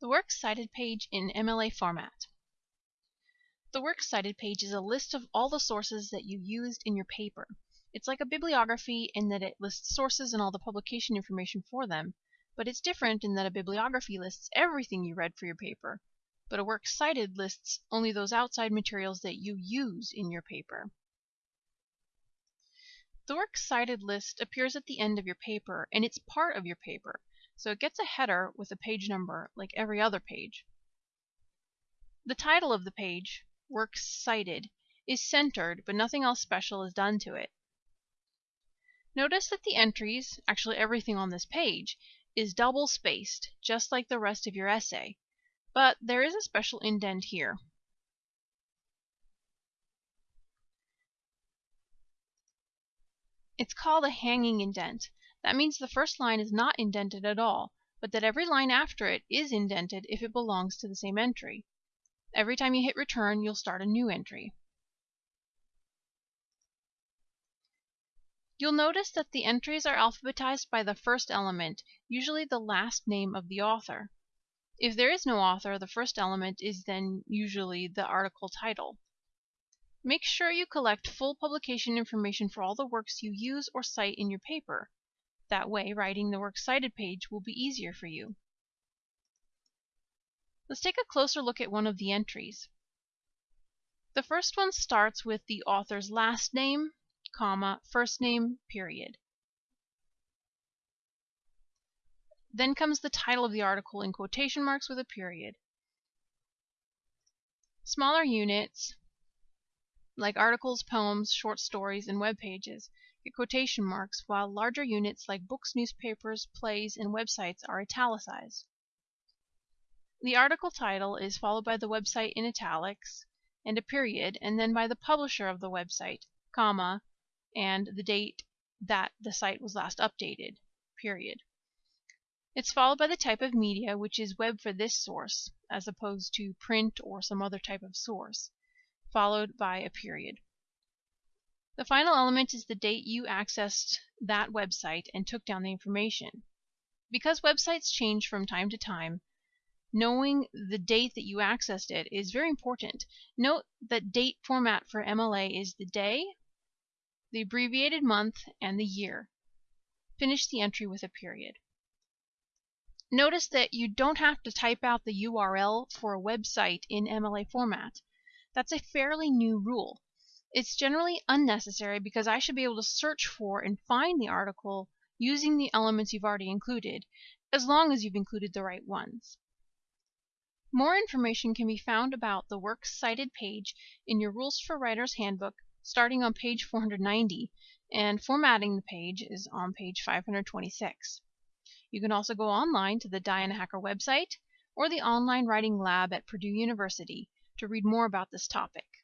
The Works Cited page in MLA format. The Works Cited page is a list of all the sources that you used in your paper. It's like a bibliography in that it lists sources and all the publication information for them, but it's different in that a bibliography lists everything you read for your paper, but a Works Cited lists only those outside materials that you use in your paper. The Works Cited list appears at the end of your paper, and it's part of your paper so it gets a header with a page number like every other page. The title of the page, Works Cited, is centered, but nothing else special is done to it. Notice that the entries, actually everything on this page, is double spaced, just like the rest of your essay, but there is a special indent here. It's called a hanging indent. That means the first line is not indented at all, but that every line after it is indented if it belongs to the same entry. Every time you hit return, you'll start a new entry. You'll notice that the entries are alphabetized by the first element, usually the last name of the author. If there is no author, the first element is then usually the article title. Make sure you collect full publication information for all the works you use or cite in your paper. That way, writing the Works Cited page will be easier for you. Let's take a closer look at one of the entries. The first one starts with the author's last name, comma, first name, period. Then comes the title of the article in quotation marks with a period. Smaller units, like articles, poems, short stories, and web pages, get quotation marks, while larger units like books, newspapers, plays, and websites are italicized. The article title is followed by the website in italics and a period, and then by the publisher of the website, comma, and the date that the site was last updated, period. It's followed by the type of media, which is web for this source, as opposed to print or some other type of source, followed by a period. The final element is the date you accessed that website and took down the information. Because websites change from time to time, knowing the date that you accessed it is very important. Note that date format for MLA is the day, the abbreviated month, and the year. Finish the entry with a period. Notice that you don't have to type out the URL for a website in MLA format. That's a fairly new rule. It's generally unnecessary because I should be able to search for and find the article using the elements you've already included, as long as you've included the right ones. More information can be found about the Works Cited page in your Rules for Writers Handbook starting on page 490, and formatting the page is on page 526. You can also go online to the Diana Hacker website or the Online Writing Lab at Purdue University to read more about this topic.